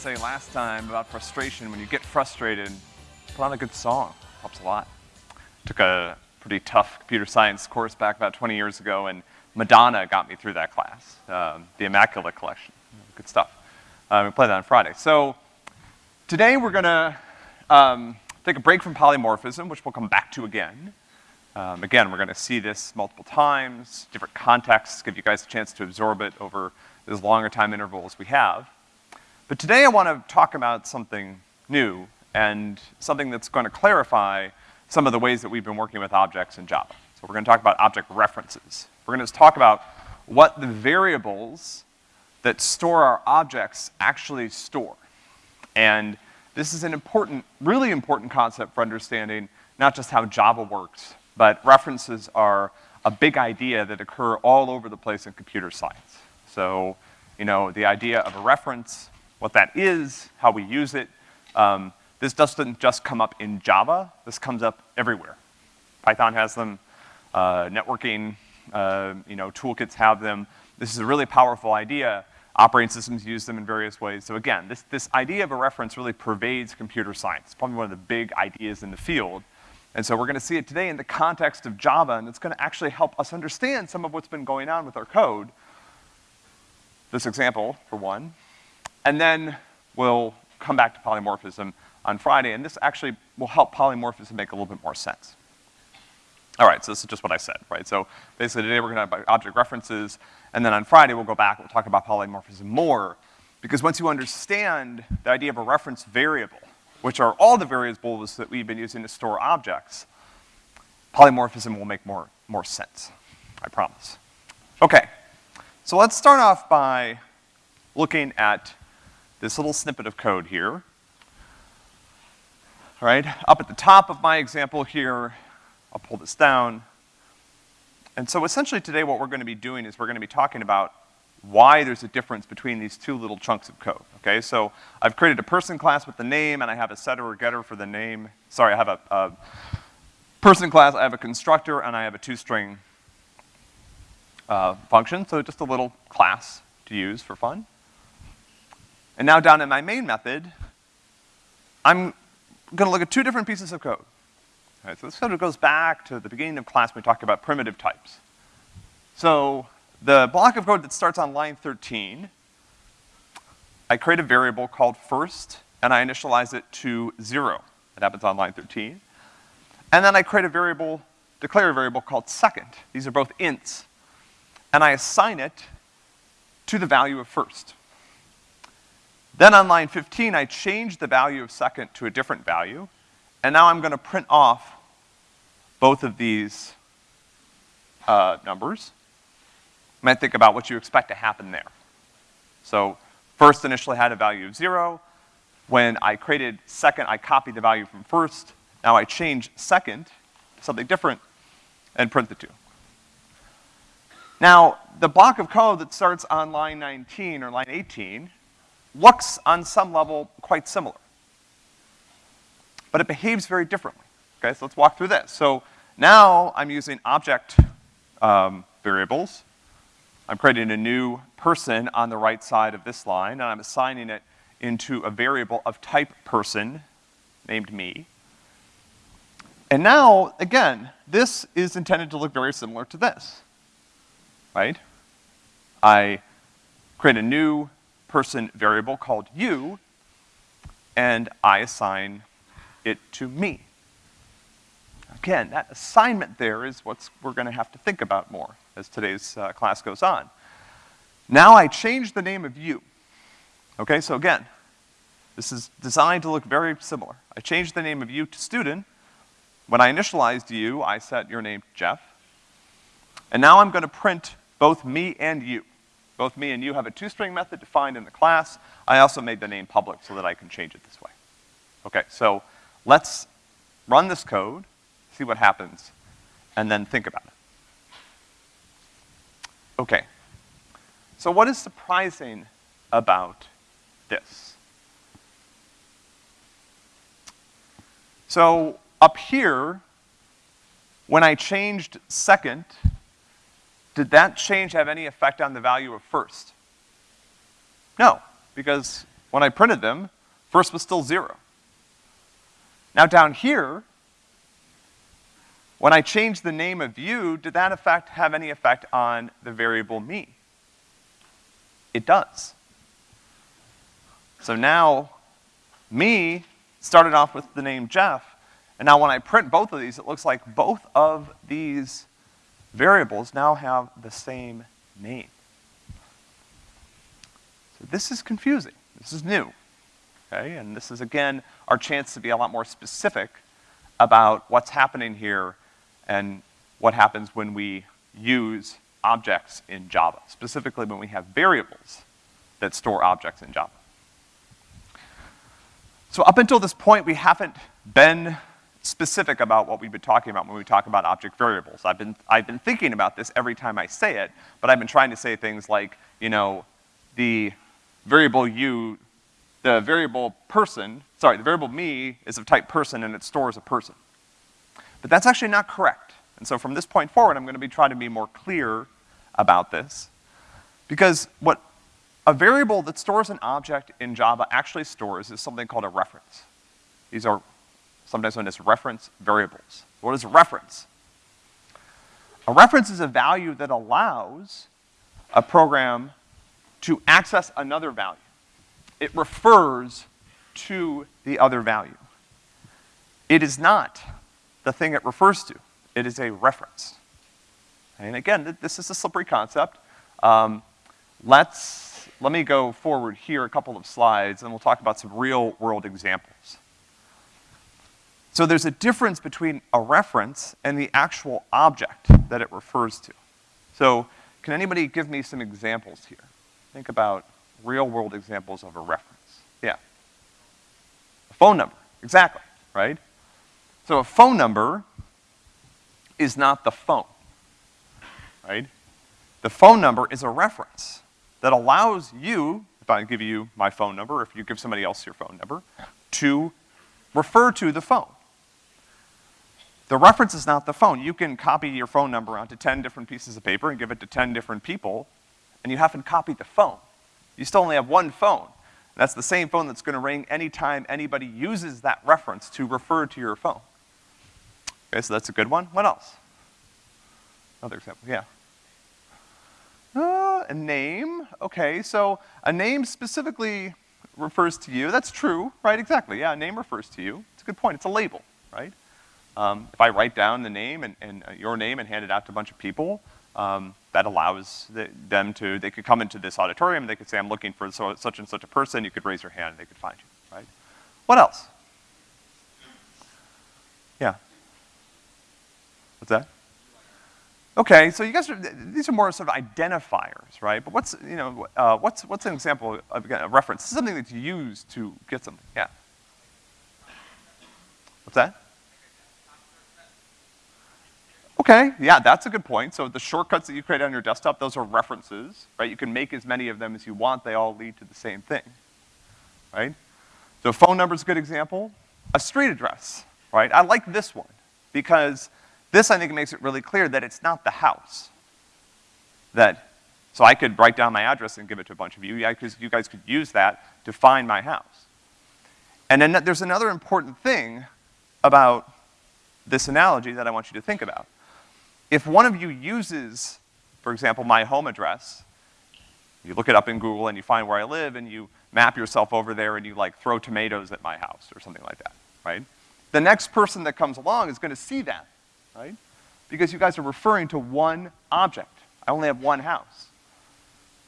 say last time about frustration. When you get frustrated, put on a good song. Helps a lot. Took a pretty tough computer science course back about 20 years ago, and Madonna got me through that class, um, the Immaculate Collection. Good stuff. Um, we play that on Friday. So today we're gonna um, take a break from polymorphism, which we'll come back to again. Um, again, we're gonna see this multiple times, different contexts, give you guys a chance to absorb it over as longer time intervals we have. But today I wanna talk about something new and something that's gonna clarify some of the ways that we've been working with objects in Java. So we're gonna talk about object references. We're gonna talk about what the variables that store our objects actually store. And this is an important, really important concept for understanding not just how Java works, but references are a big idea that occur all over the place in computer science. So, you know, the idea of a reference, what that is, how we use it, um, this doesn't just come up in Java, this comes up everywhere. Python has them, uh, networking, uh, you know, toolkits have them. This is a really powerful idea. Operating systems use them in various ways. So again, this, this idea of a reference really pervades computer science. It's probably one of the big ideas in the field. And so we're gonna see it today in the context of Java, and it's gonna actually help us understand some of what's been going on with our code. This example, for one. And then we'll come back to polymorphism on Friday, and this actually will help polymorphism make a little bit more sense. All right, so this is just what I said, right? So basically today we're gonna have object references, and then on Friday we'll go back, we'll talk about polymorphism more, because once you understand the idea of a reference variable, which are all the variables that we've been using to store objects, polymorphism will make more, more sense, I promise. Okay, so let's start off by looking at this little snippet of code here. All right, up at the top of my example here, I'll pull this down. And so essentially today what we're gonna be doing is we're gonna be talking about why there's a difference between these two little chunks of code, okay? So I've created a person class with the name and I have a setter or getter for the name. Sorry, I have a, a person class, I have a constructor, and I have a toString uh, function, so just a little class to use for fun. And now down in my main method, I'm gonna look at two different pieces of code. Right, so this sort of goes back to the beginning of class when we talked about primitive types. So the block of code that starts on line 13, I create a variable called first, and I initialize it to zero. It happens on line 13. And then I create a variable, declare a variable called second. These are both ints. And I assign it to the value of first. Then on line 15, I change the value of second to a different value, and now I'm gonna print off both of these uh, numbers. You might think about what you expect to happen there. So first initially had a value of zero. When I created second, I copied the value from first. Now I change second to something different and print the two. Now, the block of code that starts on line 19 or line 18 looks on some level quite similar but it behaves very differently. Okay, so let's walk through this. So now I'm using object um, variables. I'm creating a new person on the right side of this line, and I'm assigning it into a variable of type person named me. And now, again, this is intended to look very similar to this, right? I create a new person variable called you, and I assign it to me. Again, that assignment there is what we're gonna have to think about more as today's uh, class goes on. Now I change the name of you. Okay, so again, this is designed to look very similar. I changed the name of you to student. When I initialized you, I set your name Jeff. And now I'm gonna print both me and you. Both me and you have a toString method defined in the class. I also made the name public so that I can change it this way. Okay, so Let's run this code, see what happens, and then think about it. Okay. So what is surprising about this? So up here, when I changed second, did that change have any effect on the value of first? No, because when I printed them, first was still zero. Now down here, when I changed the name of view, did that effect have any effect on the variable me? It does. So now, me started off with the name Jeff, and now when I print both of these, it looks like both of these variables now have the same name. So this is confusing. This is new, okay? And this is, again, our chance to be a lot more specific about what's happening here and what happens when we use objects in Java, specifically when we have variables that store objects in Java. So up until this point, we haven't been specific about what we've been talking about when we talk about object variables. I've been, I've been thinking about this every time I say it, but I've been trying to say things like, you know, the variable u, the variable person, sorry, the variable me is of type person and it stores a person. But that's actually not correct. And so from this point forward, I'm gonna be trying to be more clear about this. Because what a variable that stores an object in Java actually stores is something called a reference. These are sometimes known as reference variables. What is a reference? A reference is a value that allows a program to access another value. It refers to the other value. It is not the thing it refers to. It is a reference. And again, this is a slippery concept. Um, let's, let me go forward here a couple of slides and we'll talk about some real world examples. So there's a difference between a reference and the actual object that it refers to. So can anybody give me some examples here? Think about real world examples of a reference. Yeah. A phone number, exactly, right? So a phone number is not the phone, right? The phone number is a reference that allows you, if I give you my phone number, or if you give somebody else your phone number, to refer to the phone. The reference is not the phone. You can copy your phone number onto 10 different pieces of paper and give it to 10 different people, and you haven't copied the phone. You still only have one phone. That's the same phone that's gonna ring anytime anybody uses that reference to refer to your phone. Okay, so that's a good one. What else? Another example, yeah. Uh, a name, okay, so a name specifically refers to you. That's true, right? Exactly, yeah, a name refers to you. It's a good point, it's a label, right? Um, if I write down the name and, and uh, your name and hand it out to a bunch of people, um, that allows the, them to, they could come into this auditorium, they could say, I'm looking for so, such and such a person, you could raise your hand and they could find you, right? What else? Yeah. What's that? Okay, so you guys are, these are more sort of identifiers, right? But what's, you know, uh, what's, what's an example of, a reference? This is something that's used to get something, yeah. What's that? Okay, yeah, that's a good point. So the shortcuts that you create on your desktop, those are references, right? You can make as many of them as you want, they all lead to the same thing, right? So phone number is a good example. A street address, right? I like this one because this I think makes it really clear that it's not the house. That, so I could write down my address and give it to a bunch of you, yeah, because you guys could use that to find my house. And then there's another important thing about this analogy that I want you to think about. If one of you uses, for example, my home address, you look it up in Google and you find where I live and you map yourself over there and you like throw tomatoes at my house or something like that, right? The next person that comes along is gonna see that, right? Because you guys are referring to one object. I only have one house.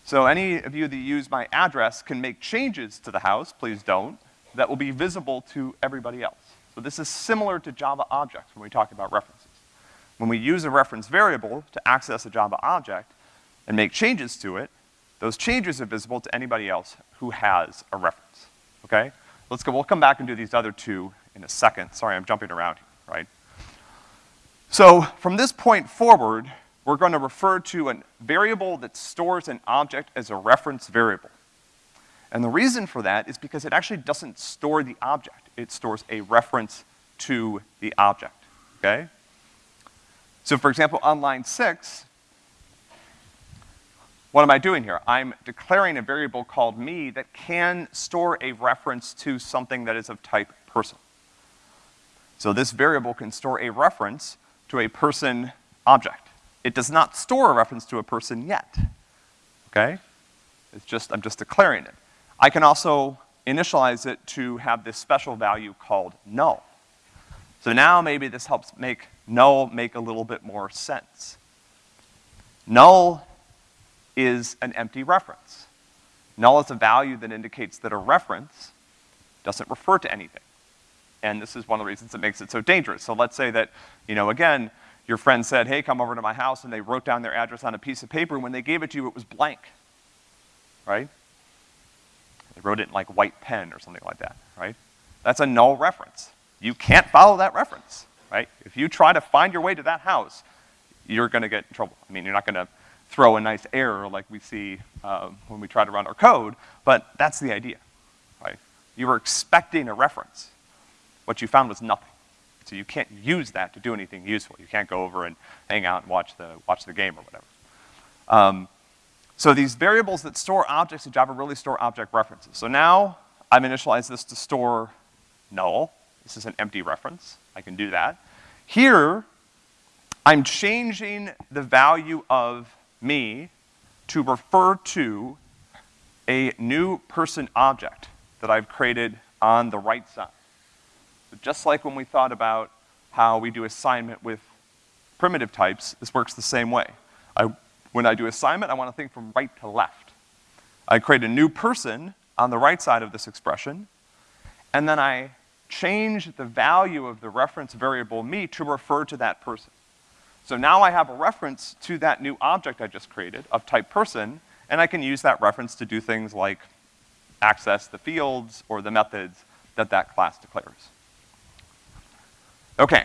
So any of you that use my address can make changes to the house, please don't, that will be visible to everybody else. So this is similar to Java objects when we talk about references. When we use a reference variable to access a Java object and make changes to it, those changes are visible to anybody else who has a reference, okay? Let's go, we'll come back and do these other two in a second. Sorry, I'm jumping around right? So from this point forward, we're gonna refer to a variable that stores an object as a reference variable. And the reason for that is because it actually doesn't store the object. It stores a reference to the object, okay? So for example, on line six, what am I doing here? I'm declaring a variable called me that can store a reference to something that is of type person. So this variable can store a reference to a person object. It does not store a reference to a person yet, okay? It's just, I'm just declaring it. I can also initialize it to have this special value called null. So now maybe this helps make null make a little bit more sense. Null is an empty reference. Null is a value that indicates that a reference doesn't refer to anything. And this is one of the reasons it makes it so dangerous. So let's say that, you know, again, your friend said, hey, come over to my house, and they wrote down their address on a piece of paper, and when they gave it to you, it was blank, right? They wrote it in like white pen or something like that, right? That's a null reference. You can't follow that reference, right? If you try to find your way to that house, you're gonna get in trouble. I mean, you're not gonna throw a nice error like we see uh, when we try to run our code, but that's the idea, right? You were expecting a reference. What you found was nothing. So you can't use that to do anything useful. You can't go over and hang out and watch the, watch the game or whatever. Um, so these variables that store objects in Java really store object references. So now I've initialized this to store null. This is an empty reference. I can do that. Here, I'm changing the value of me to refer to a new person object that I've created on the right side. So just like when we thought about how we do assignment with primitive types, this works the same way. I, when I do assignment, I wanna think from right to left. I create a new person on the right side of this expression, and then I change the value of the reference variable me to refer to that person. So now I have a reference to that new object I just created of type person, and I can use that reference to do things like access the fields or the methods that that class declares. Okay,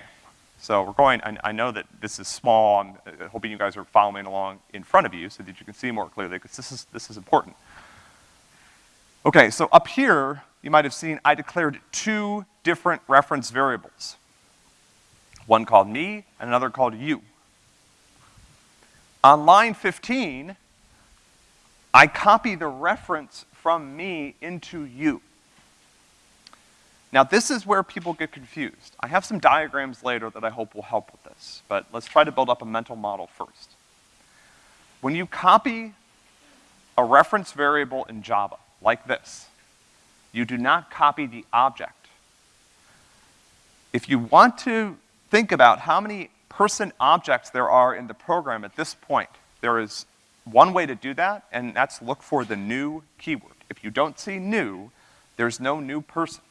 so we're going, I, I know that this is small, I'm uh, hoping you guys are following along in front of you so that you can see more clearly, because this is, this is important. Okay, so up here, you might have seen I declared two different reference variables one called me and another called you. On line 15, I copy the reference from me into you. Now this is where people get confused. I have some diagrams later that I hope will help with this, but let's try to build up a mental model first. When you copy a reference variable in Java, like this, you do not copy the object. If you want to think about how many person objects there are in the program at this point. There is one way to do that, and that's look for the new keyword. If you don't see new, there's no new person.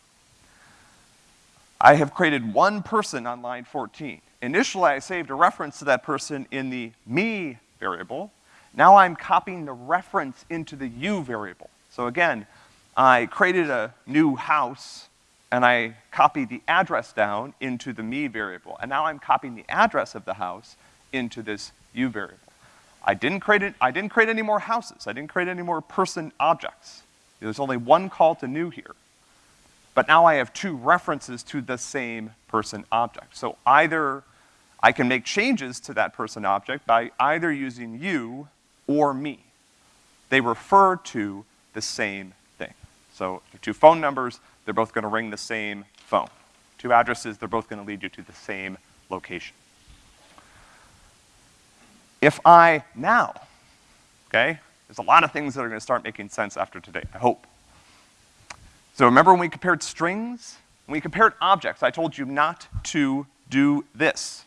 I have created one person on line 14. Initially, I saved a reference to that person in the me variable. Now I'm copying the reference into the you variable. So again, I created a new house and I copy the address down into the me variable. And now I'm copying the address of the house into this you variable. I didn't create it, I didn't create any more houses. I didn't create any more person objects. There's only one call to new here. But now I have two references to the same person object. So either I can make changes to that person object by either using you or me. They refer to the same thing. So two phone numbers, they're both gonna ring the same phone. Two addresses, they're both gonna lead you to the same location. If I now, okay, there's a lot of things that are gonna start making sense after today, I hope. So remember when we compared strings? When we compared objects, I told you not to do this.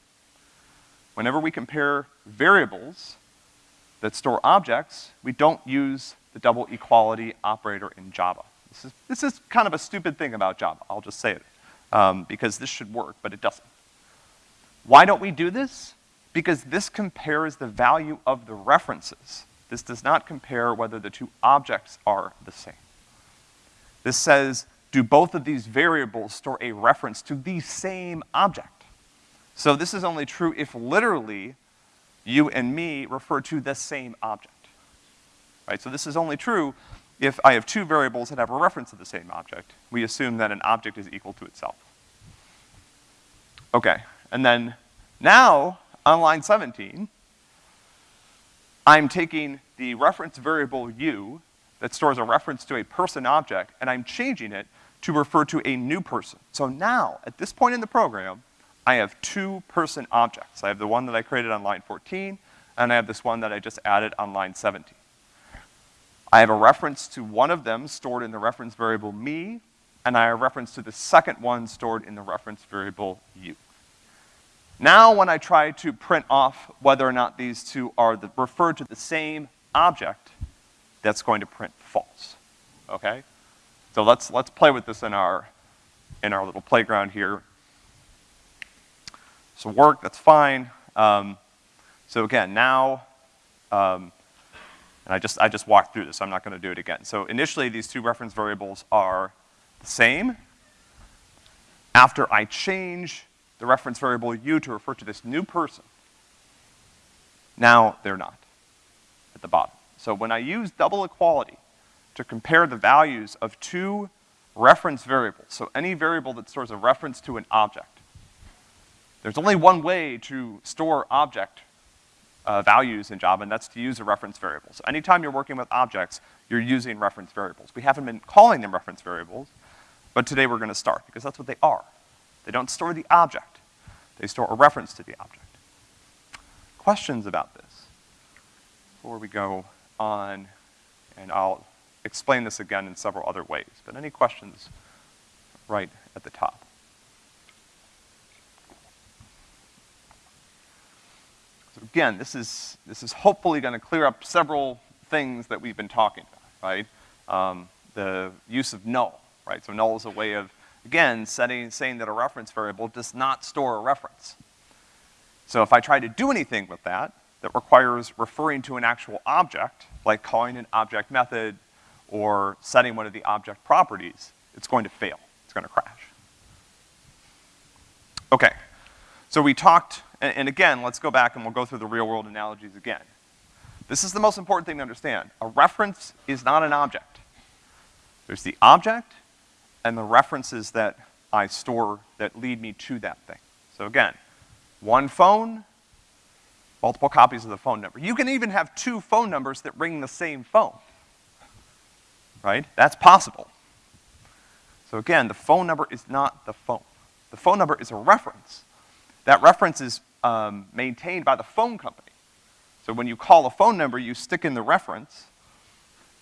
Whenever we compare variables that store objects, we don't use the double equality operator in Java. This is, this is kind of a stupid thing about Java, I'll just say it, um, because this should work, but it doesn't. Why don't we do this? Because this compares the value of the references. This does not compare whether the two objects are the same. This says, do both of these variables store a reference to the same object? So this is only true if literally you and me refer to the same object. Right, so this is only true if I have two variables that have a reference to the same object, we assume that an object is equal to itself. Okay, and then now, on line 17, I'm taking the reference variable u that stores a reference to a person object, and I'm changing it to refer to a new person. So now, at this point in the program, I have two person objects. I have the one that I created on line 14, and I have this one that I just added on line 17. I have a reference to one of them stored in the reference variable me, and I have a reference to the second one stored in the reference variable u. Now when I try to print off whether or not these two are the, referred to the same object, that's going to print false, okay? So let's, let's play with this in our, in our little playground here. So work, that's fine. Um, so again, now, um, and I just, I just walked through this, I'm not gonna do it again. So initially, these two reference variables are the same. After I change the reference variable u to refer to this new person, now they're not at the bottom. So when I use double equality to compare the values of two reference variables, so any variable that stores a reference to an object, there's only one way to store object uh, values in Java, and that's to use a reference variable. So anytime you're working with objects, you're using reference variables. We haven't been calling them reference variables, but today we're gonna start, because that's what they are. They don't store the object. They store a reference to the object. Questions about this? Before we go on, and I'll explain this again in several other ways, but any questions right at the top? Again, this is, this is hopefully gonna clear up several things that we've been talking about, right? Um, the use of null, right? So null is a way of, again, setting, saying that a reference variable does not store a reference. So if I try to do anything with that, that requires referring to an actual object, like calling an object method or setting one of the object properties, it's going to fail. It's gonna crash. Okay, so we talked, and, and again, let's go back and we'll go through the real world analogies again. This is the most important thing to understand. A reference is not an object. There's the object and the references that I store that lead me to that thing. So again, one phone, multiple copies of the phone number. You can even have two phone numbers that ring the same phone. Right? That's possible. So again, the phone number is not the phone. The phone number is a reference. That reference is um, maintained by the phone company. So when you call a phone number, you stick in the reference,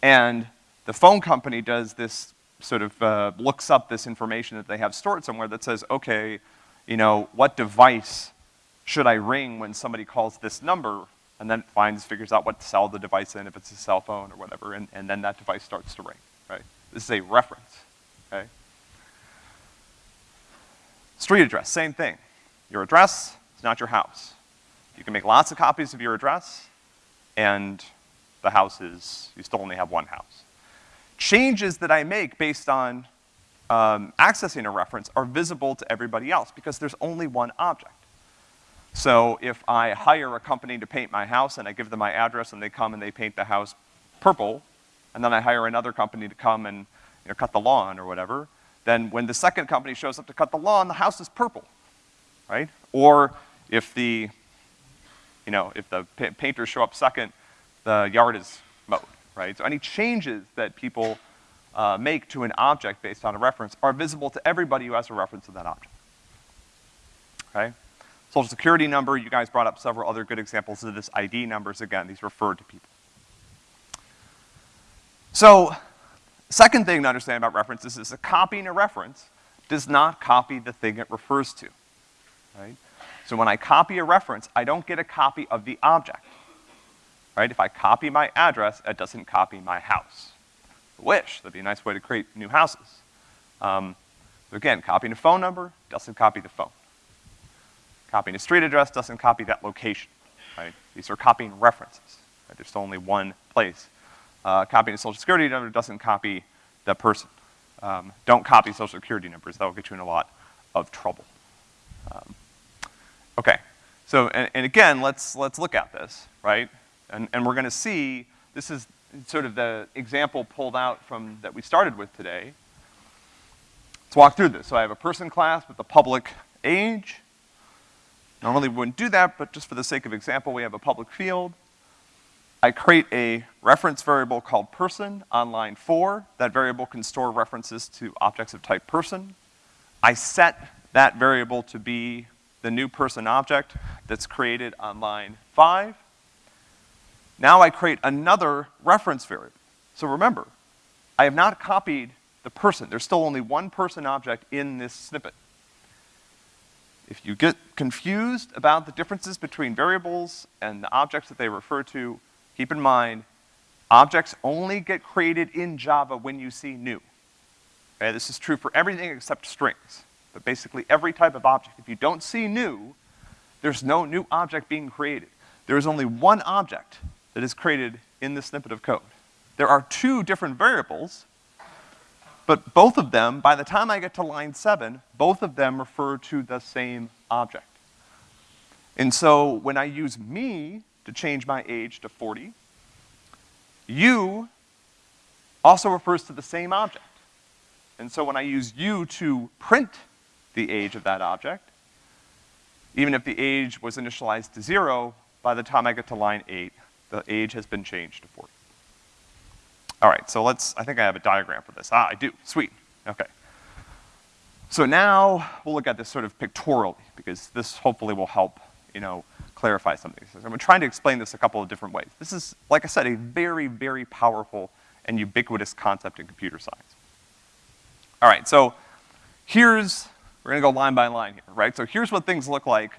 and the phone company does this sort of uh, looks up this information that they have stored somewhere that says, okay, you know, what device should I ring when somebody calls this number? And then finds, figures out what to sell the device in, if it's a cell phone or whatever, and, and then that device starts to ring, right? This is a reference, okay? Street address, same thing. Your address is not your house. You can make lots of copies of your address, and the house is, you still only have one house. Changes that I make based on um, accessing a reference are visible to everybody else because there's only one object. So if I hire a company to paint my house and I give them my address and they come and they paint the house purple, and then I hire another company to come and you know, cut the lawn or whatever, then when the second company shows up to cut the lawn, the house is purple, right? Or if the, you know, if the pa painters show up second, the yard is mowed, right? So any changes that people uh, make to an object based on a reference are visible to everybody who has a reference to that object, okay? Social security number, you guys brought up several other good examples of this ID numbers. Again, these refer to people. So, second thing to understand about references is that copying a reference does not copy the thing it refers to, right? So when I copy a reference, I don't get a copy of the object, right? If I copy my address, it doesn't copy my house. Wish, that'd be a nice way to create new houses. Um, again, copying a phone number doesn't copy the phone. Copying a street address doesn't copy that location, right? These are copying references. Right? There's only one place. Uh, copying a social security number doesn't copy the person. Um, don't copy social security numbers. That will get you in a lot of trouble. Um, okay, so, and, and, again, let's, let's look at this, right? And, and we're gonna see, this is sort of the example pulled out from, that we started with today. Let's walk through this. So I have a person class with a public age, Normally we wouldn't do that, but just for the sake of example, we have a public field. I create a reference variable called person on line four. That variable can store references to objects of type person. I set that variable to be the new person object that's created on line five. Now I create another reference variable. So remember, I have not copied the person. There's still only one person object in this snippet. If you get confused about the differences between variables and the objects that they refer to, keep in mind, objects only get created in Java when you see new. Okay, this is true for everything except strings. But basically every type of object, if you don't see new, there's no new object being created. There is only one object that is created in this snippet of code. There are two different variables, but both of them, by the time I get to line seven, both of them refer to the same object. And so when I use me to change my age to 40, you also refers to the same object. And so when I use you to print the age of that object, even if the age was initialized to zero, by the time I get to line eight, the age has been changed to 40. All right, so let's, I think I have a diagram for this. Ah, I do, sweet, okay. So now we'll look at this sort of pictorially, because this hopefully will help, you know, clarify some of these. I'm trying to explain this a couple of different ways. This is, like I said, a very, very powerful and ubiquitous concept in computer science. All right, so here's, we're gonna go line by line here, right? So here's what things look like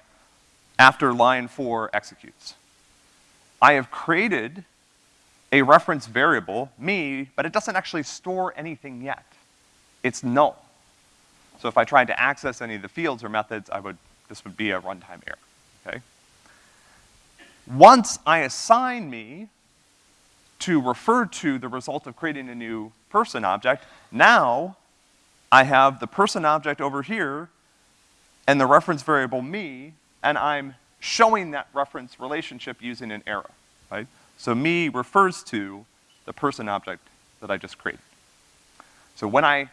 after line four executes. I have created a reference variable, me, but it doesn't actually store anything yet. It's null. So if I tried to access any of the fields or methods, I would, this would be a runtime error, okay? Once I assign me to refer to the result of creating a new person object, now I have the person object over here and the reference variable me, and I'm showing that reference relationship using an arrow, right? So me refers to the person object that I just created. So when I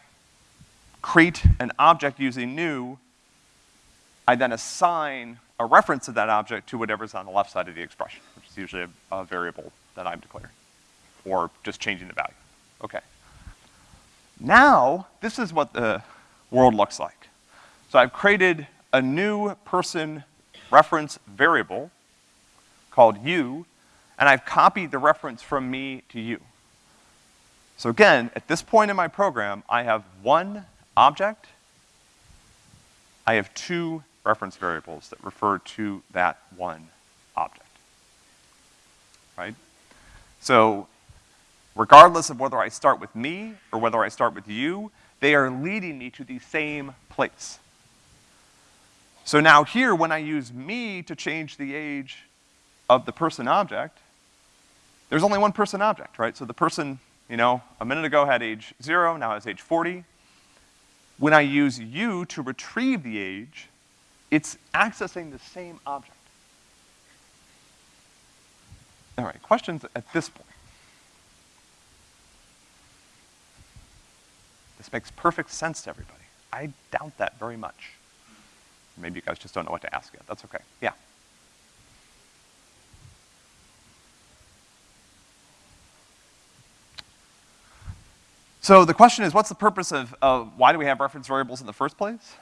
create an object using new, I then assign a reference to that object to whatever's on the left side of the expression, which is usually a, a variable that I'm declaring, or just changing the value. Okay. Now, this is what the world looks like. So I've created a new person reference variable called you and I've copied the reference from me to you. So again, at this point in my program, I have one object, I have two reference variables that refer to that one object. Right? So, regardless of whether I start with me or whether I start with you, they are leading me to the same place. So now here, when I use me to change the age of the person object, there's only one person object, right? So the person, you know, a minute ago had age zero, now has age 40. When I use you to retrieve the age, it's accessing the same object. All right, questions at this point? This makes perfect sense to everybody. I doubt that very much. Maybe you guys just don't know what to ask yet. That's okay. Yeah. So the question is, what's the purpose of, of, why do we have reference variables in the first place?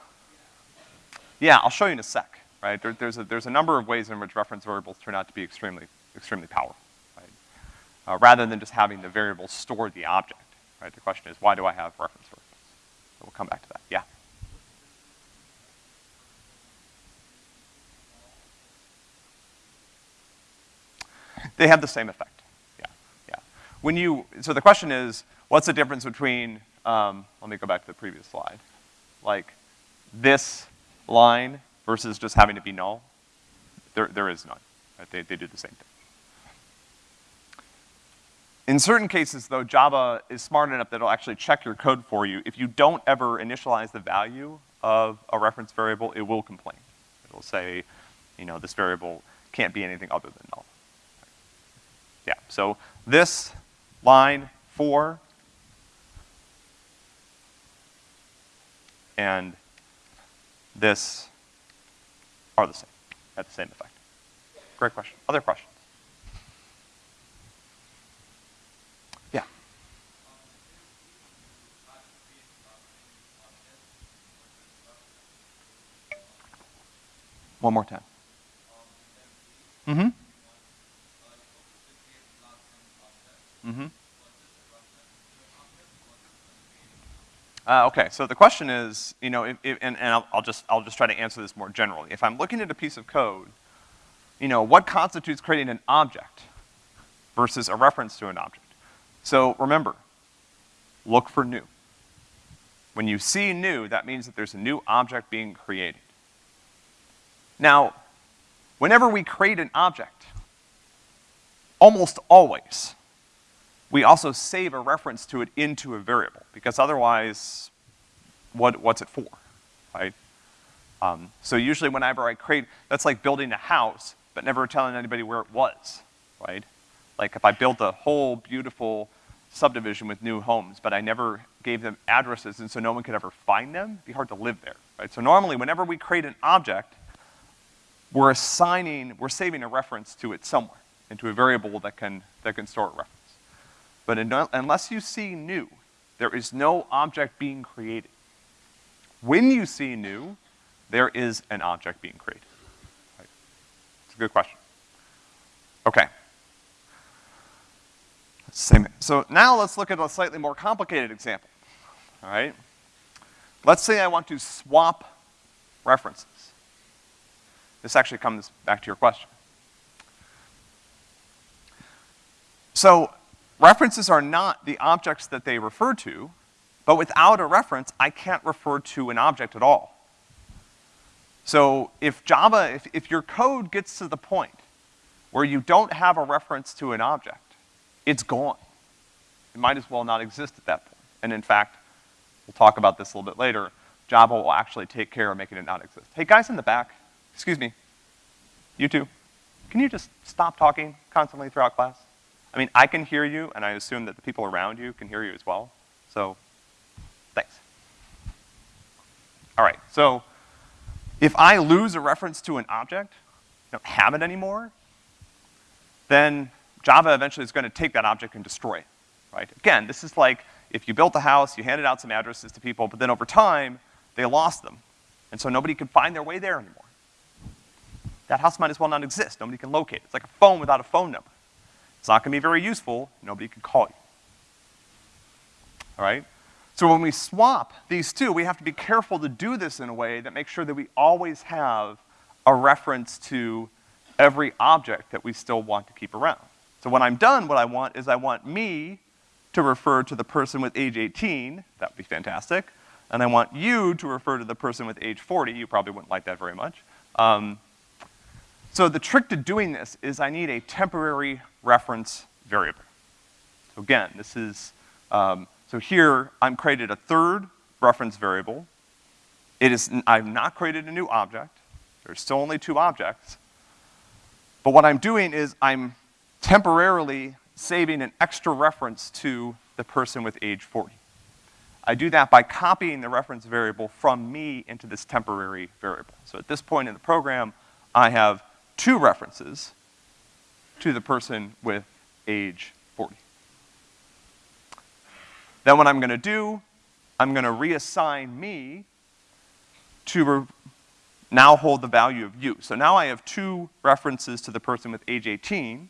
Yeah, I'll show you in a sec, right? There, there's, a, there's a number of ways in which reference variables turn out to be extremely, extremely powerful, right? Uh, rather than just having the variable store the object, right? The question is, why do I have reference variables? So we'll come back to that, yeah. They have the same effect, yeah, yeah. When you, so the question is, What's the difference between, um, let me go back to the previous slide. Like this line versus just having to be null? There, there is none. Right? They, they do the same thing. In certain cases, though, Java is smart enough that it'll actually check your code for you. If you don't ever initialize the value of a reference variable, it will complain. It'll say, you know, this variable can't be anything other than null. Yeah, so this line four and this are the same, have the same effect. Great question. Other questions? One more time. Mm-hmm. Mm-hmm. Uh, okay, so the question is, you know, if, if, and, and I'll, I'll, just, I'll just try to answer this more generally. If I'm looking at a piece of code, you know, what constitutes creating an object versus a reference to an object? So remember, look for new. When you see new, that means that there's a new object being created. Now, whenever we create an object, almost always, we also save a reference to it into a variable, because otherwise, what, what's it for, right? Um, so usually whenever I create, that's like building a house, but never telling anybody where it was, right? Like if I built a whole beautiful subdivision with new homes, but I never gave them addresses and so no one could ever find them, it'd be hard to live there, right? So normally whenever we create an object, we're assigning, we're saving a reference to it somewhere, into a variable that can, that can store a reference. But in, unless you see new, there is no object being created. When you see new, there is an object being created. Right? It's a good question. Okay. Same. So now let's look at a slightly more complicated example. All right? Let's say I want to swap references. This actually comes back to your question. So References are not the objects that they refer to, but without a reference, I can't refer to an object at all. So if Java, if, if your code gets to the point where you don't have a reference to an object, it's gone. It might as well not exist at that point. And in fact, we'll talk about this a little bit later, Java will actually take care of making it not exist. Hey, guys in the back, excuse me, you two, can you just stop talking constantly throughout class? I mean, I can hear you, and I assume that the people around you can hear you as well. So, thanks. All right, so if I lose a reference to an object, don't have it anymore, then Java eventually is gonna take that object and destroy it, right? Again, this is like if you built a house, you handed out some addresses to people, but then over time, they lost them. And so nobody could find their way there anymore. That house might as well not exist. Nobody can locate it. It's like a phone without a phone number. It's not gonna be very useful, nobody can call you. All right? So when we swap these two, we have to be careful to do this in a way that makes sure that we always have a reference to every object that we still want to keep around. So when I'm done, what I want is I want me to refer to the person with age 18, that would be fantastic, and I want you to refer to the person with age 40, you probably wouldn't like that very much. Um, so the trick to doing this is I need a temporary reference variable. So again, this is, um, so here I'm created a third reference variable. It is, I've not created a new object. There's still only two objects. But what I'm doing is I'm temporarily saving an extra reference to the person with age 40. I do that by copying the reference variable from me into this temporary variable. So at this point in the program, I have two references to the person with age 40. Then what I'm gonna do, I'm gonna reassign me to now hold the value of you. So now I have two references to the person with age 18.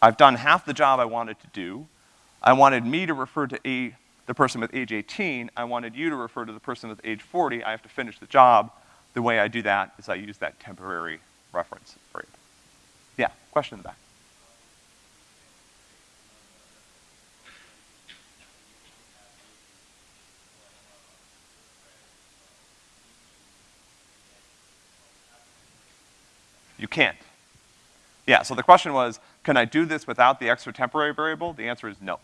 I've done half the job I wanted to do. I wanted me to refer to a, the person with age 18. I wanted you to refer to the person with age 40. I have to finish the job. The way I do that is I use that temporary reference for you. Yeah, question in the back. You can't. Yeah, so the question was, can I do this without the extra temporary variable? The answer is no.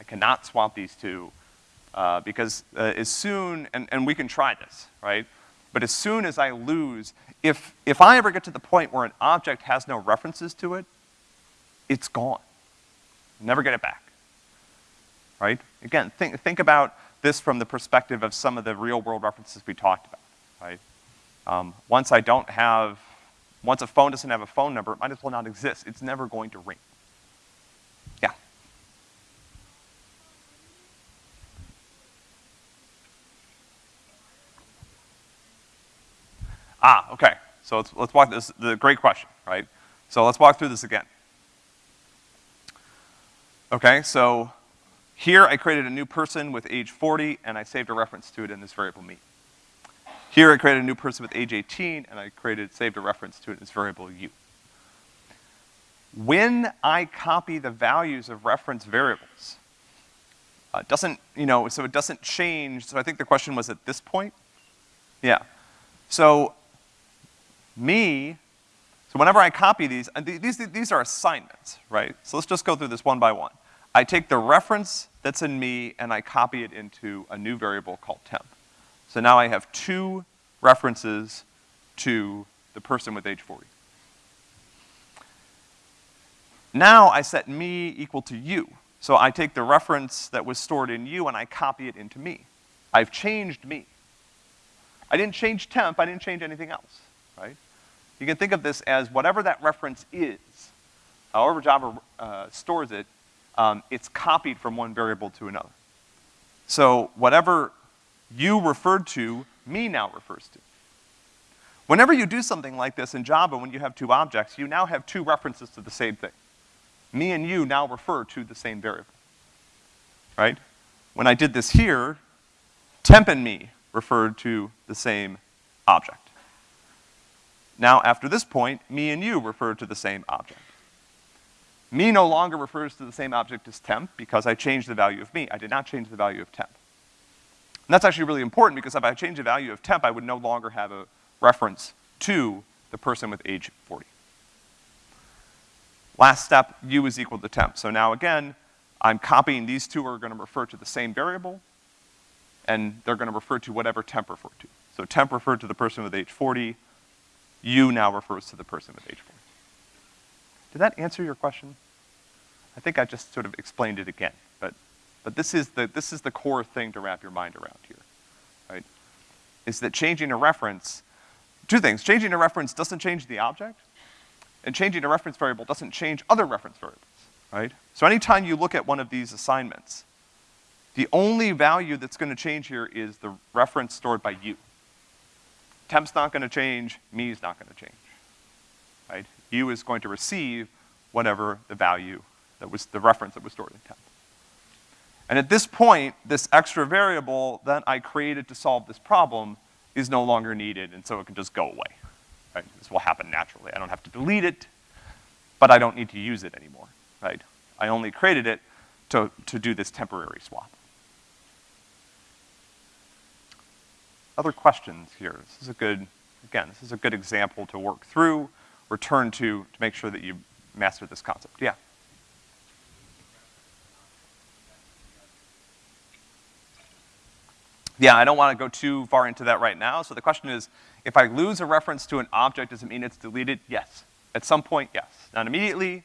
I cannot swap these two, uh, because uh, as soon, and, and we can try this, right? But as soon as I lose, if, if I ever get to the point where an object has no references to it, it's gone. Never get it back. Right? Again, think, think about this from the perspective of some of the real world references we talked about, right? Um, once I don't have, once a phone doesn't have a phone number, it might as well not exist. It's never going to ring. Ah, okay. So let's, let's walk this, the great question, right? So let's walk through this again. Okay, so here I created a new person with age 40 and I saved a reference to it in this variable me. Here I created a new person with age 18 and I created, saved a reference to it in this variable u. When I copy the values of reference variables, uh, doesn't, you know, so it doesn't change, so I think the question was at this point? Yeah. So, me, so whenever I copy these, these, these are assignments, right? So let's just go through this one by one. I take the reference that's in me and I copy it into a new variable called temp. So now I have two references to the person with age 40. Now I set me equal to u. So I take the reference that was stored in u and I copy it into me. I've changed me. I didn't change temp, I didn't change anything else, right? You can think of this as whatever that reference is, however Java uh, stores it, um, it's copied from one variable to another. So whatever you referred to, me now refers to. Whenever you do something like this in Java, when you have two objects, you now have two references to the same thing. Me and you now refer to the same variable, right? When I did this here, temp and me referred to the same object. Now, after this point, me and you refer to the same object. Me no longer refers to the same object as temp because I changed the value of me. I did not change the value of temp. And that's actually really important because if I change the value of temp, I would no longer have a reference to the person with age 40. Last step, u is equal to temp. So now again, I'm copying these two are gonna refer to the same variable, and they're gonna refer to whatever temp referred to. So temp referred to the person with age 40, u now refers to the person with age four. Did that answer your question? I think I just sort of explained it again, but, but this is the, this is the core thing to wrap your mind around here, right? Is that changing a reference, two things, changing a reference doesn't change the object, and changing a reference variable doesn't change other reference variables, right? So anytime you look at one of these assignments, the only value that's gonna change here is the reference stored by you. Temp's not gonna change, me's not gonna change, right? U is going to receive whatever the value that was the reference that was stored in temp. And at this point, this extra variable that I created to solve this problem is no longer needed, and so it can just go away. Right? This will happen naturally. I don't have to delete it, but I don't need to use it anymore, right? I only created it to, to do this temporary swap. Other questions here? This is a good, again, this is a good example to work through, return to, to make sure that you master this concept. Yeah? Yeah, I don't want to go too far into that right now. So the question is, if I lose a reference to an object, does it mean it's deleted? Yes. At some point, yes. Not immediately.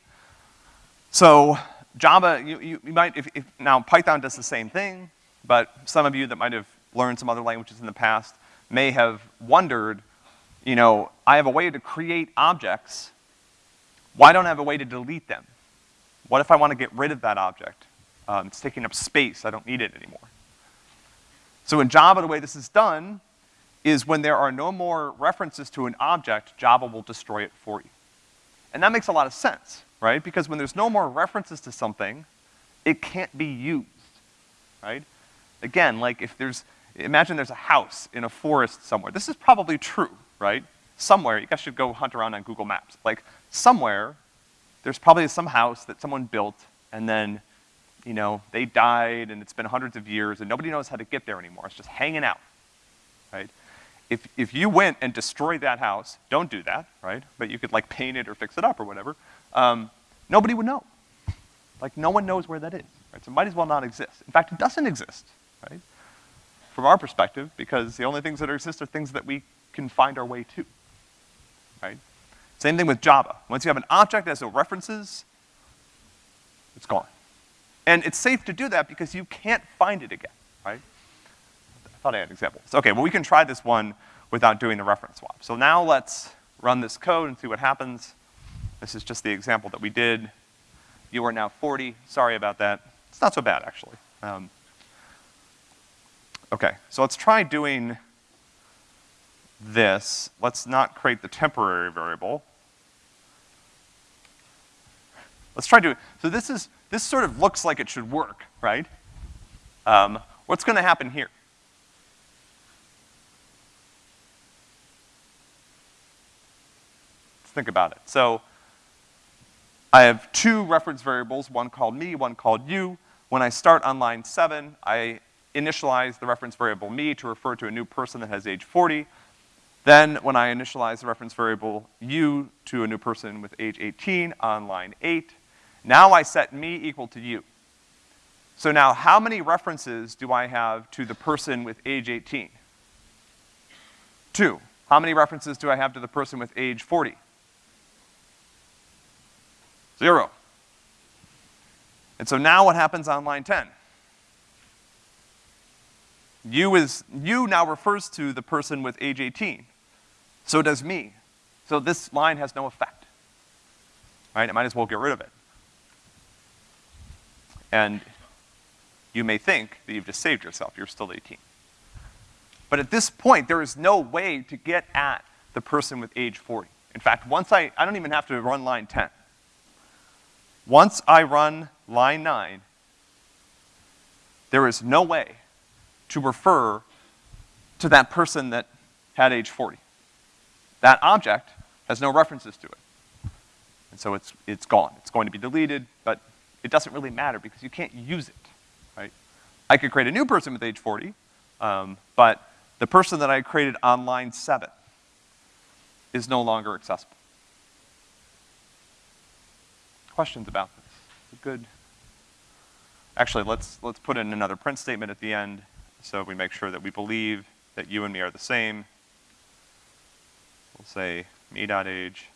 So Java, you, you, you might, if, if, now Python does the same thing, but some of you that might have learned some other languages in the past may have wondered, you know, I have a way to create objects. Why don't I have a way to delete them? What if I want to get rid of that object? Um, it's taking up space, I don't need it anymore. So in Java, the way this is done is when there are no more references to an object, Java will destroy it for you. And that makes a lot of sense, right? Because when there's no more references to something, it can't be used, right? Again, like if there's, imagine there's a house in a forest somewhere. This is probably true, right? Somewhere, you guys should go hunt around on Google Maps. Like, somewhere, there's probably some house that someone built, and then you know, they died and it's been hundreds of years and nobody knows how to get there anymore. It's just hanging out, right? If, if you went and destroyed that house, don't do that, right? But you could like paint it or fix it up or whatever. Um, nobody would know. Like no one knows where that is, right? So it might as well not exist. In fact, it doesn't exist, right? From our perspective, because the only things that exist are things that we can find our way to, right? Same thing with Java. Once you have an object that has no references, it's gone. And it's safe to do that because you can't find it again, right? I thought I had examples. Okay, well we can try this one without doing the reference swap. So now let's run this code and see what happens. This is just the example that we did. You are now 40, sorry about that. It's not so bad, actually. Um, okay, so let's try doing this. Let's not create the temporary variable. Let's try to, so this is, this sort of looks like it should work, right? Um, what's gonna happen here? Let's think about it. So, I have two reference variables, one called me, one called you. When I start on line seven, I initialize the reference variable me to refer to a new person that has age 40. Then when I initialize the reference variable you to a new person with age 18 on line eight, now I set me equal to you. So now how many references do I have to the person with age 18? Two. How many references do I have to the person with age 40? Zero. And so now what happens on line 10? You is, you now refers to the person with age 18. So does me. So this line has no effect. Right? I might as well get rid of it. And you may think that you've just saved yourself. You're still 18. But at this point, there is no way to get at the person with age 40. In fact, once I, I don't even have to run line 10. Once I run line 9, there is no way to refer to that person that had age 40. That object has no references to it. And so it's, it's gone. It's going to be deleted, but it doesn't really matter because you can't use it, right? I could create a new person with age 40, um, but the person that I created on line seven is no longer accessible. Questions about this? Good. Actually, let's, let's put in another print statement at the end so we make sure that we believe that you and me are the same. We'll say me.age.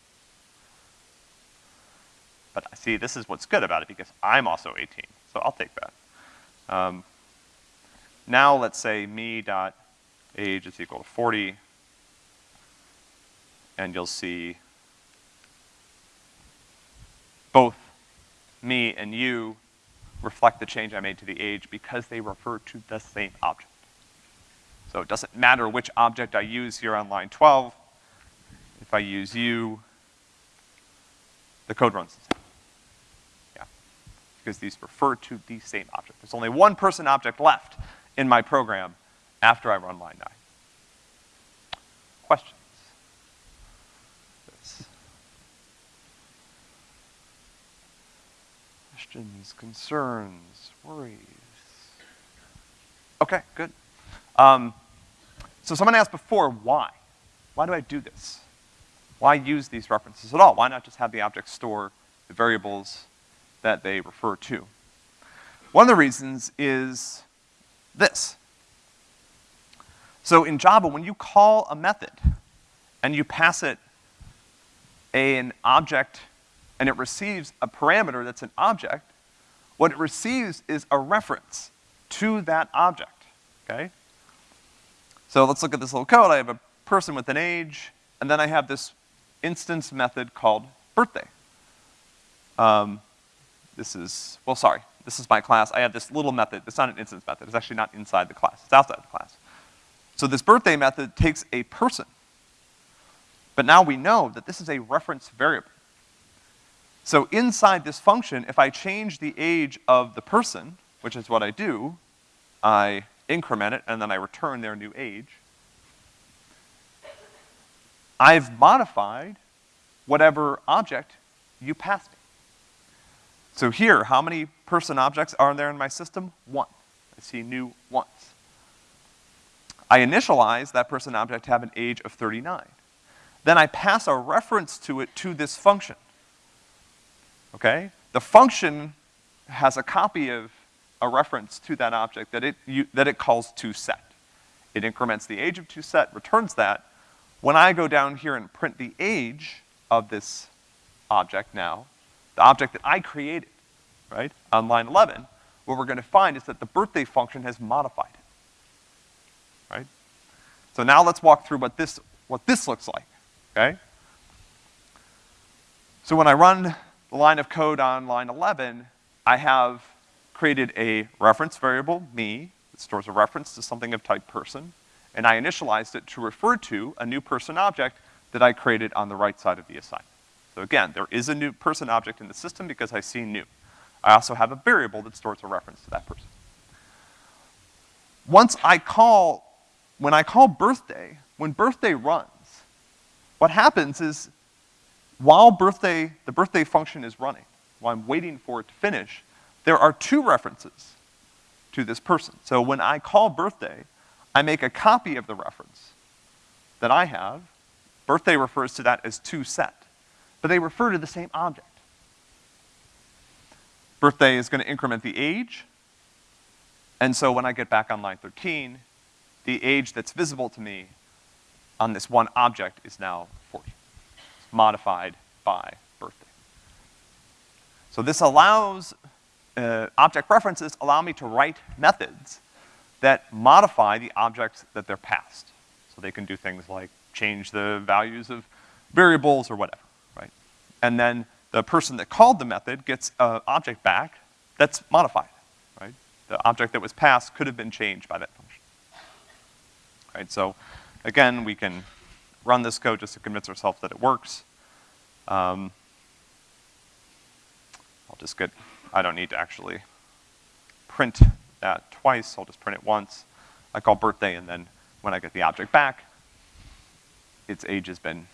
But I see, this is what's good about it because I'm also 18, so I'll take that. Um, now let's say me.age is equal to 40, and you'll see both me and you reflect the change I made to the age because they refer to the same object. So it doesn't matter which object I use here on line 12. If I use you, the code runs the same. Yeah. Because these refer to the same object. There's only one person object left in my program after I run line 9. Questions? Questions, concerns, worries? Okay, good. Um, so someone asked before, why? Why do I do this? Why use these references at all? Why not just have the object store the variables that they refer to? One of the reasons is this. So in Java, when you call a method and you pass it an object and it receives a parameter that's an object, what it receives is a reference to that object, okay? So let's look at this little code. I have a person with an age, and then I have this instance method called birthday. Um, this is, well, sorry, this is my class. I have this little method. It's not an instance method. It's actually not inside the class. It's outside the class. So this birthday method takes a person. But now we know that this is a reference variable. So inside this function, if I change the age of the person, which is what I do, I increment it and then I return their new age, I've modified whatever object you passed me. So here, how many person objects are there in my system? One. I see new once. I initialize that person object to have an age of 39. Then I pass a reference to it to this function okay? The function has a copy of a reference to that object that it, you, that it calls toSet. It increments the age of toSet, returns that. When I go down here and print the age of this object now, the object that I created, right, on line 11, what we're gonna find is that the birthday function has modified it, right? So now let's walk through what this, what this looks like, okay? So when I run the line of code on line 11, I have created a reference variable, me, that stores a reference to something of type person, and I initialized it to refer to a new person object that I created on the right side of the assignment. So again, there is a new person object in the system because I see new. I also have a variable that stores a reference to that person. Once I call, when I call birthday, when birthday runs, what happens is while birthday, the birthday function is running, while I'm waiting for it to finish, there are two references to this person. So when I call birthday, I make a copy of the reference that I have. Birthday refers to that as toSet, but they refer to the same object. Birthday is gonna increment the age, and so when I get back on line 13, the age that's visible to me on this one object is now 40. Modified by birthday. So this allows, uh, object references allow me to write methods that modify the objects that they're passed. So they can do things like change the values of variables or whatever, right? And then the person that called the method gets an object back that's modified, right? The object that was passed could have been changed by that function. Right, so again, we can run this code just to convince ourselves that it works. Um, I'll just get, I don't need to actually print that twice, I'll just print it once. I call birthday, and then when I get the object back, its age has been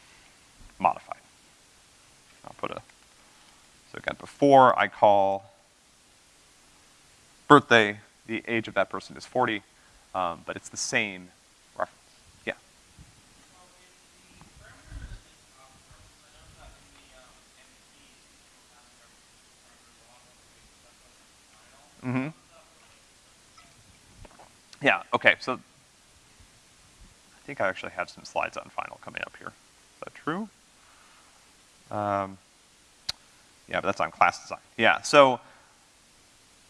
modified. I'll put a, so again, before I call birthday, the age of that person is 40, um, but it's the same reference. Yeah. Mm-hmm. Yeah, okay, so I think I actually have some slides on final coming up here. Is that true? Um, yeah, but that's on class design. Yeah, so,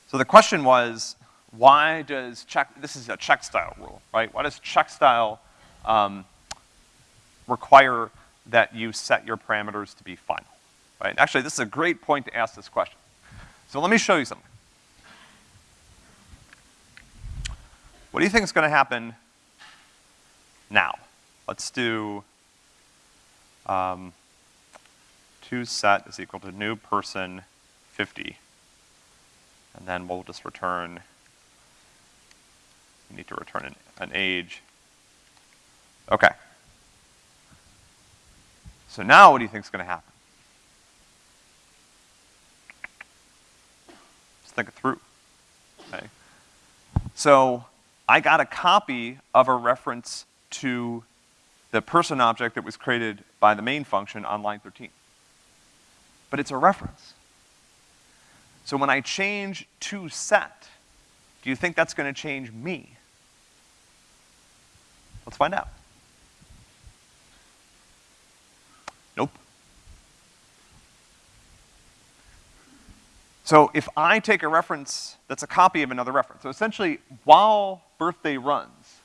so the question was, why does check, this is a Checkstyle rule, right? Why does Checkstyle um, require that you set your parameters to be final, right? Actually, this is a great point to ask this question. So let me show you something. What do you think is gonna happen now? Let's do, um, toSet is equal to new person 50. And then we'll just return, we need to return an, an age. Okay. So now what do you think is gonna happen? Just think it through, okay? So I got a copy of a reference to the person object that was created by the main function on line 13. But it's a reference. So when I change toSet, do you think that's gonna change me? Let's find out. Nope. So if I take a reference that's a copy of another reference, so essentially, while birthday runs,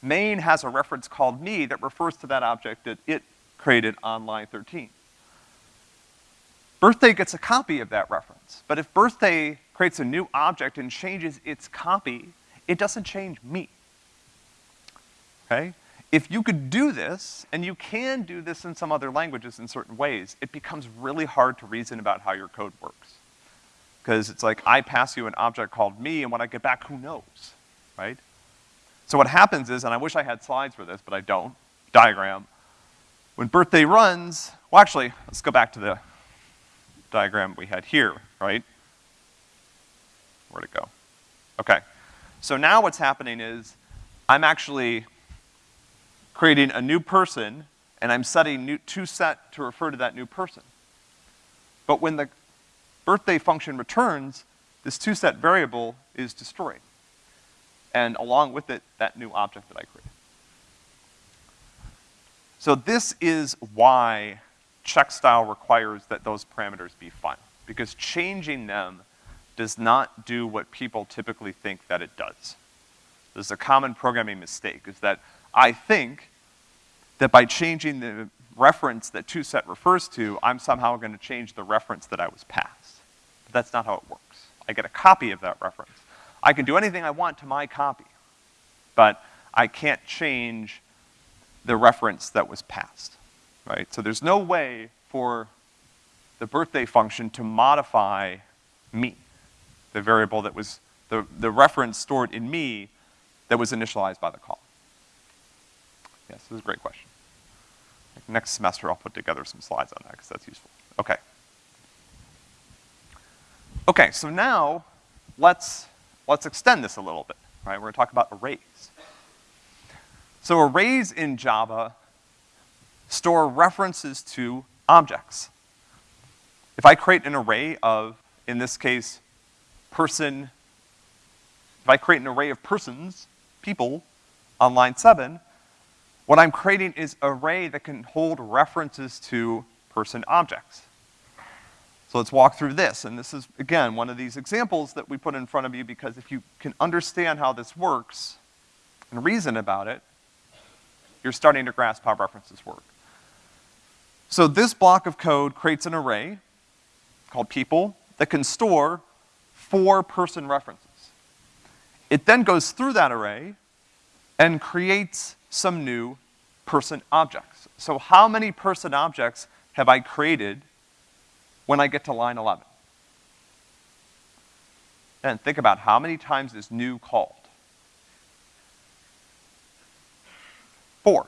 main has a reference called me that refers to that object that it created on line 13. Birthday gets a copy of that reference, but if birthday creates a new object and changes its copy, it doesn't change me. Okay? If you could do this, and you can do this in some other languages in certain ways, it becomes really hard to reason about how your code works. Because it's like, I pass you an object called me, and when I get back, who knows, right? So what happens is, and I wish I had slides for this, but I don't, diagram. When birthday runs, well actually, let's go back to the diagram we had here, right? Where'd it go? Okay. So now what's happening is, I'm actually creating a new person, and I'm setting new, toSet to refer to that new person. But when the birthday function returns, this toSet variable is destroyed and along with it, that new object that I created. So this is why Checkstyle requires that those parameters be final, because changing them does not do what people typically think that it does. This is a common programming mistake, is that I think that by changing the reference that toSet refers to, I'm somehow gonna change the reference that I was passed. But that's not how it works. I get a copy of that reference. I can do anything I want to my copy, but I can't change the reference that was passed, right? So there's no way for the birthday function to modify me, the variable that was, the, the reference stored in me that was initialized by the call. Yes, this is a great question. Next semester I'll put together some slides on that because that's useful. Okay. Okay, so now let's, let's extend this a little bit, right? We're gonna talk about arrays. So arrays in Java store references to objects. If I create an array of, in this case, person, if I create an array of persons, people, on line seven, what I'm creating is array that can hold references to person objects. So let's walk through this, and this is, again, one of these examples that we put in front of you because if you can understand how this works and reason about it, you're starting to grasp how references work. So this block of code creates an array called people that can store four person references. It then goes through that array and creates some new person objects. So how many person objects have I created when I get to line 11? And think about how many times is new called. Four.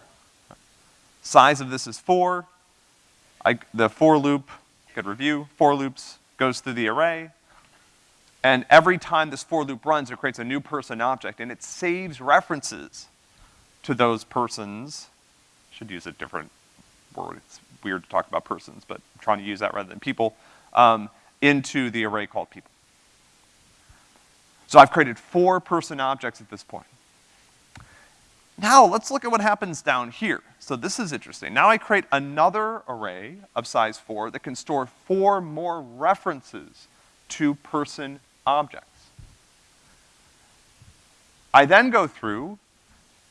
Size of this is four. I, the for loop, good review, for loops goes through the array. And every time this for loop runs, it creates a new person object, and it saves references to those persons. Should use a different word. It's weird to talk about persons, but I'm trying to use that rather than people, um, into the array called people. So I've created four person objects at this point. Now let's look at what happens down here. So this is interesting. Now I create another array of size four that can store four more references to person objects. I then go through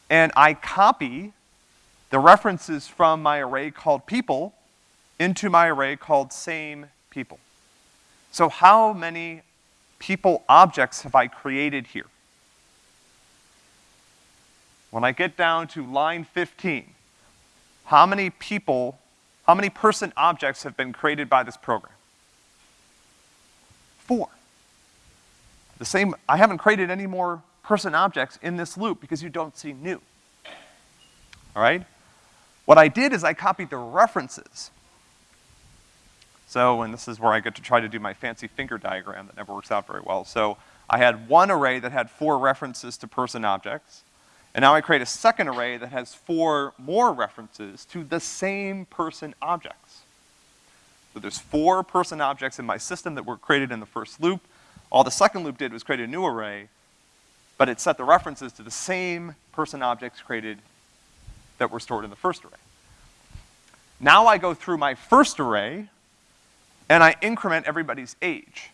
and I copy the references from my array called people into my array called same people. So how many people objects have I created here? When I get down to line 15, how many people, how many person objects have been created by this program? Four. The same, I haven't created any more person objects in this loop because you don't see new. All right? What I did is I copied the references. So, and this is where I get to try to do my fancy finger diagram that never works out very well. So, I had one array that had four references to person objects, and now I create a second array that has four more references to the same person objects. So there's four person objects in my system that were created in the first loop. All the second loop did was create a new array, but it set the references to the same person objects created that were stored in the first array. Now I go through my first array, and I increment everybody's age.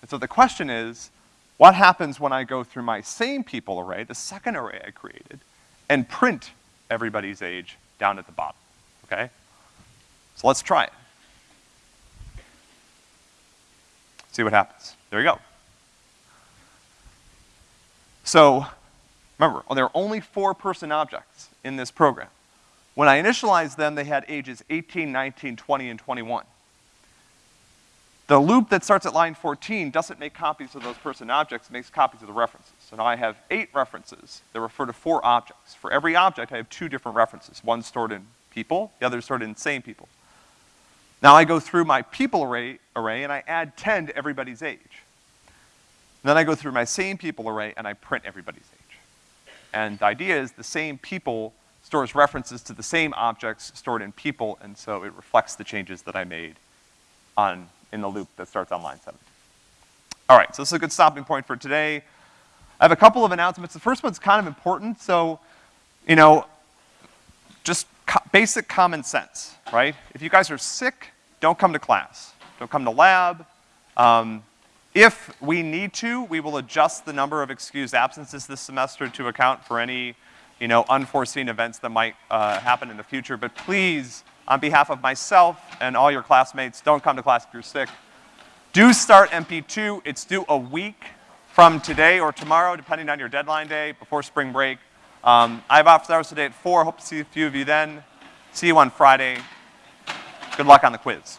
And so the question is, what happens when I go through my same people array, the second array I created, and print everybody's age down at the bottom, okay? So let's try it. See what happens. There you go. So, remember, there are only four person objects in this program. When I initialized them, they had ages 18, 19, 20, and 21. The loop that starts at line 14 doesn't make copies of those person objects, it makes copies of the references. So now I have eight references that refer to four objects. For every object, I have two different references. One stored in people, the other stored in same people. Now I go through my people array, array and I add 10 to everybody's age. Then I go through my same people array and I print everybody's age. And the idea is the same people stores references to the same objects stored in people, and so it reflects the changes that I made on, in the loop that starts on line seven. All right, so this is a good stopping point for today. I have a couple of announcements. The first one's kind of important, so, you know, just co basic common sense, right? If you guys are sick, don't come to class. Don't come to lab. Um, if we need to, we will adjust the number of excused absences this semester to account for any, you know, unforeseen events that might uh, happen in the future. But please, on behalf of myself and all your classmates, don't come to class if you're sick. Do start MP2. It's due a week from today or tomorrow, depending on your deadline day, before spring break. Um, I have office hours today at four. Hope to see a few of you then. See you on Friday. Good luck on the quiz.